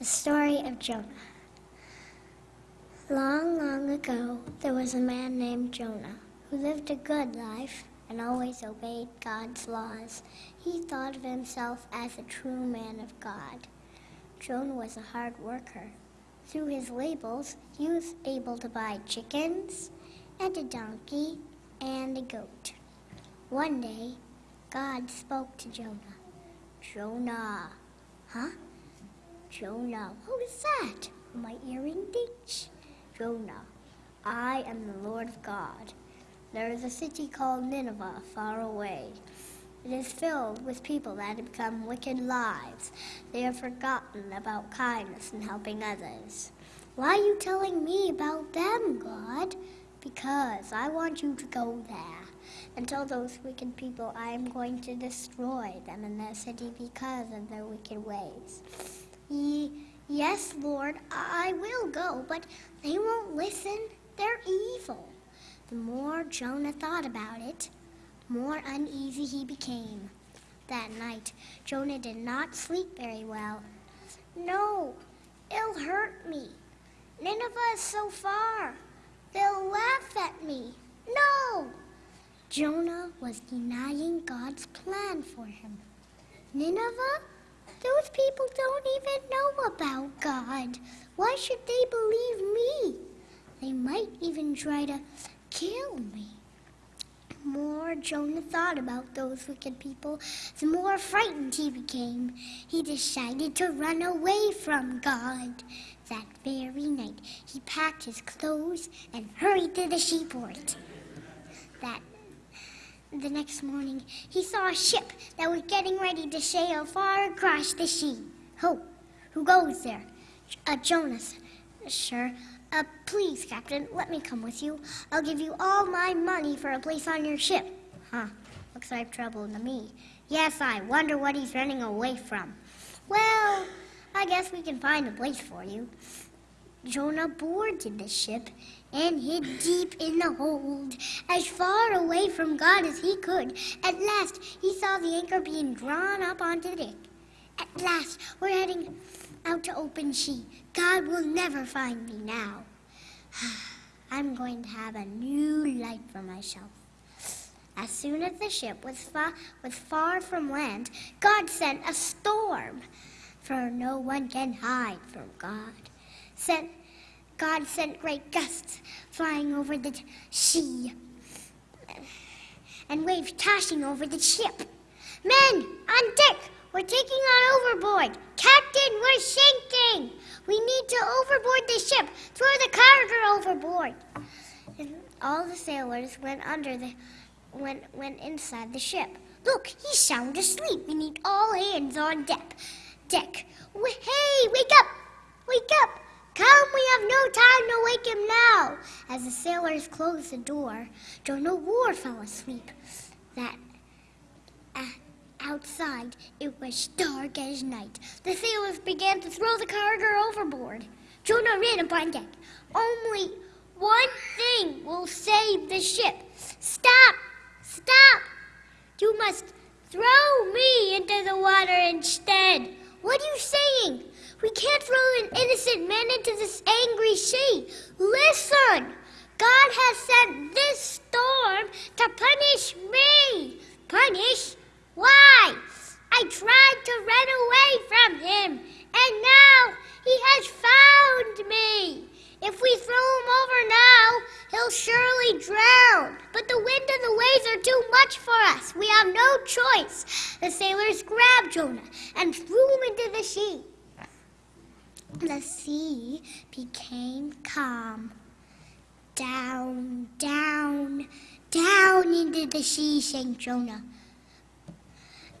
The story of Jonah. Long, long ago, there was a man named Jonah who lived a good life and always obeyed God's laws. He thought of himself as a true man of God. Jonah was a hard worker. Through his labels, he was able to buy chickens and a donkey and a goat. One day, God spoke to Jonah. Jonah. Huh? Jonah. What was that? My earring ditch? Jonah. I am the Lord of God. There is a city called Nineveh far away. It is filled with people that have become wicked lives. They have forgotten about kindness and helping others. Why are you telling me about them, God? Because I want you to go there and tell those wicked people I am going to destroy them and their city because of their wicked ways. Ye, yes, Lord, I will go, but they won't listen. They're evil. The more Jonah thought about it, the more uneasy he became. That night, Jonah did not sleep very well. No, it'll hurt me. Nineveh is so far. They'll laugh at me. No! Jonah was denying God's plan for him. Nineveh? Those people don't even know about God. Why should they believe me? They might even try to kill me. The more Jonah thought about those wicked people, the more frightened he became. He decided to run away from God. That very night, he packed his clothes and hurried to the seaport. That the next morning, he saw a ship that was getting ready to sail far across the sea. Who? Who goes there? Uh, Jonas. Sure. Uh, please, Captain, let me come with you. I'll give you all my money for a place on your ship. Huh. Looks like trouble to me. Yes, I wonder what he's running away from. Well, I guess we can find a place for you. Jonah boarded the ship and hid deep in the hold, as far away from God as he could. At last, he saw the anchor being drawn up onto the deck. At last, we're heading out to open sea. God will never find me now. I'm going to have a new life for myself. As soon as the ship was far, was far from land, God sent a storm for no one can hide from God. Sent, God sent great gusts flying over the sea and waves tossing over the ship. Men, on deck, we're taking on overboard. Captain, we're sinking. We need to overboard the ship. Throw the cargo overboard. And all the sailors went under the went went inside the ship. Look, he's sound asleep. We need all hands on deck deck. Hey, wake up! Wake up! Come, we have no time to wake him now. As the sailors closed the door, Jonah War fell asleep. That uh, outside it was dark as night. The sailors began to throw the cargo overboard. Jonah ran up on deck. Only one thing will save the ship. Stop! Stop! You must throw me into the water instead. What are you saying? We can't throw an innocent man into this angry sea. Listen! God has sent this storm to punish me. Punish? Why? I tried to run away from him, and now he has found me. If we throw him over now, he'll surely drown. But the wind and the waves are too much for us. We have no choice. The sailors grabbed Jonah and threw him into the sea. The sea became calm. Down, down, down into the sea sank Jonah.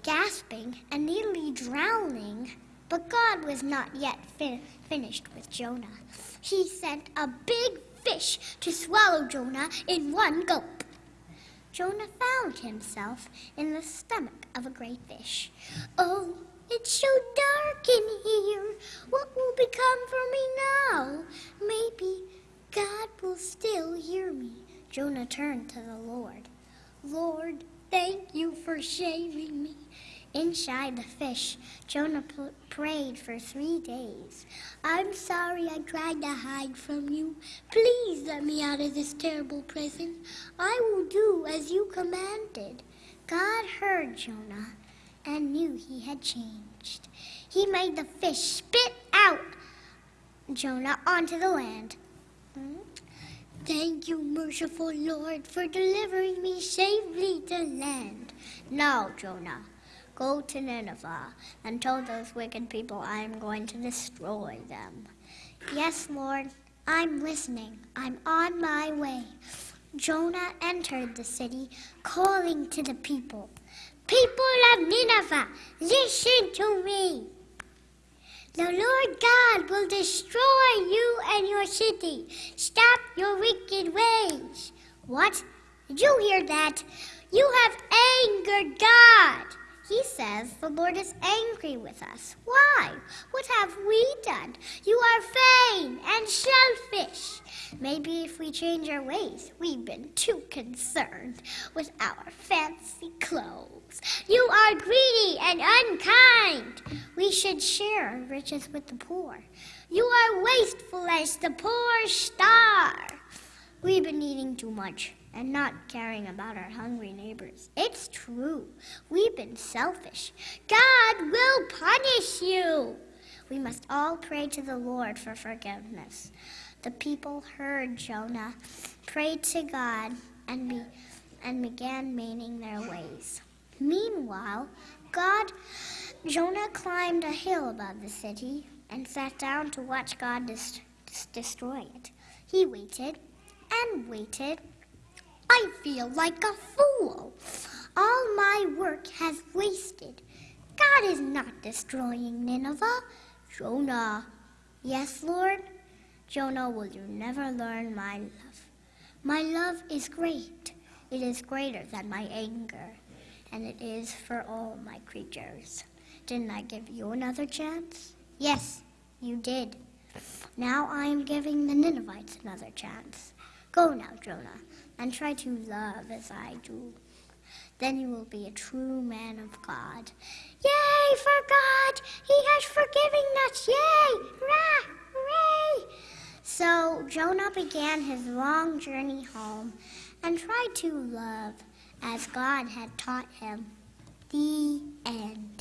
Gasping and nearly drowning, but God was not yet fin finished with Jonah. He sent a big fish to swallow Jonah in one gulp. Jonah found himself in the stomach of a great fish. Oh, it's so dark in here. What will become for me now? Maybe God will still hear me. Jonah turned to the Lord. Lord, thank you for saving me. Inside the fish, Jonah prayed for three days. I'm sorry I tried to hide from you. Please let me out of this terrible prison. I will do as you commanded. God heard Jonah and knew he had changed. He made the fish spit out Jonah onto the land. Thank you, merciful Lord, for delivering me safely to land. Now, Jonah, go to Nineveh and tell those wicked people I am going to destroy them. Yes, Lord, I'm listening. I'm on my way. Jonah entered the city, calling to the people People of Nineveh, listen to me. The Lord God will destroy you and your city. Stop your wicked ways. What? Did you hear that? You have angered God. He says the Lord is angry with us. Why? What have we done? You are vain and selfish. Maybe if we change our ways, we've been too concerned with our fancy clothes. You are greedy and unkind. We should share our riches with the poor. You are wasteful as the poor star. We've been eating too much and not caring about our hungry neighbors. It's true. We've been selfish. God will punish you. We must all pray to the Lord for forgiveness. The people heard Jonah, prayed to God, and, be, and began mending their ways. Meanwhile, God, Jonah climbed a hill above the city and sat down to watch God destroy it. He waited and waited. I feel like a fool. All my work has wasted. God is not destroying Nineveh. Jonah. Yes, Lord. Jonah, will you never learn my love? My love is great. It is greater than my anger, and it is for all my creatures. Didn't I give you another chance? Yes, you did. Now I am giving the Ninevites another chance. Go now, Jonah, and try to love as I do. Then you will be a true man of God. Yay for God! He has forgiven us! Yay! Hurrah! Hooray! So Jonah began his long journey home and tried to love as God had taught him. The end.